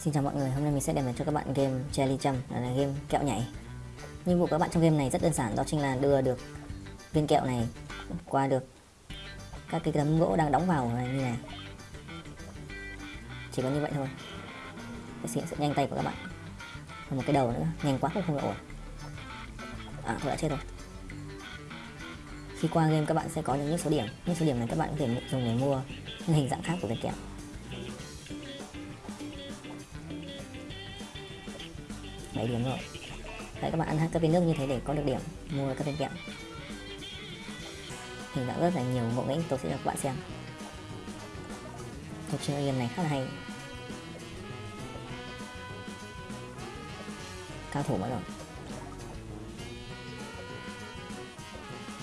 Xin chào mọi người, hôm nay mình sẽ đem đến cho các bạn game Jelly Jump, là game kẹo nhảy. Nhiệm vụ của các bạn trong game này rất đơn giản, đó chính là đưa được viên kẹo này qua được các cái tấm gỗ đang đóng vào này như này. Chỉ có như vậy thôi. Để xin sự nhanh tay của các bạn. Và một cái đầu nữa, nhanh quá cũng không ổn. À, tôi đã chết rồi. Khi qua game các bạn sẽ có những số điểm, những số điểm này các bạn có thể dùng để mua những hình dạng khác của viên kẹo. Bảy điểm rồi. Đấy, các bạn ăn các viên nước như thế để có được điểm. Mua các phê kẹo hình dạng rất là nhiều ngộ nghĩnh tôi sẽ cho các bạn xem. Cuộc chơi game này khá là hay. Cao thủ mất rồi.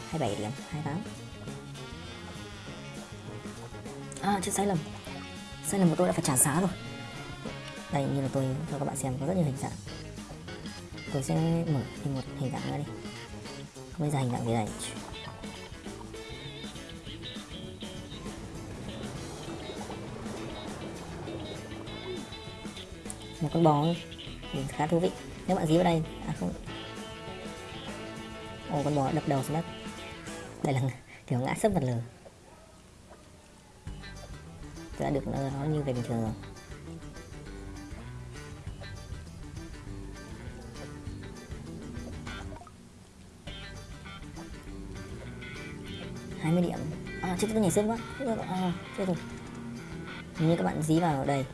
27 điểm 28 À chết sai lầm Sai lầm của tôi đã phải trả giá rồi. Đây, như là tôi cho các bạn xem, có rất nhiều hình dạng tôi sẽ mở thêm một hình dạng nữa đi. Bây giờ hình dạng gì này một con bò khá thú vị. Nếu bạn dí vào đây à không. Ồ con bò đập đầu xuống đất. Đây là kiểu ngã sấp vật lờ. Tôi đã được nó, nó như về bình thường. rồi 20 điểm. À chết tôi nhảy sớm quá à, chết rồi như các bạn dí vào đây.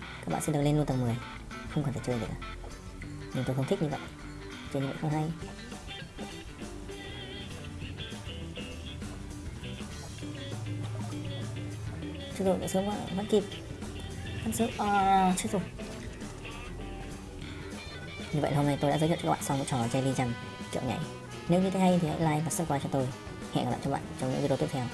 Các bạn sẽ được lên luôn tầng 10 không cần phải chơi được. nhưng tôi không thích như vậy. Chơi như vậy không hay. Chết rồi nhảy sớm quá. Vẫn kịp. Vẫn sớm à, chết rồi. Như vậy hôm nay tôi đã giới thiệu cho các bạn xong cái trò Jelly Jump kiểu nhảy. Nếu như thấy hay thì hãy like và subscribe cho tôi hẹn gặp lại các bạn trong những video tiếp theo.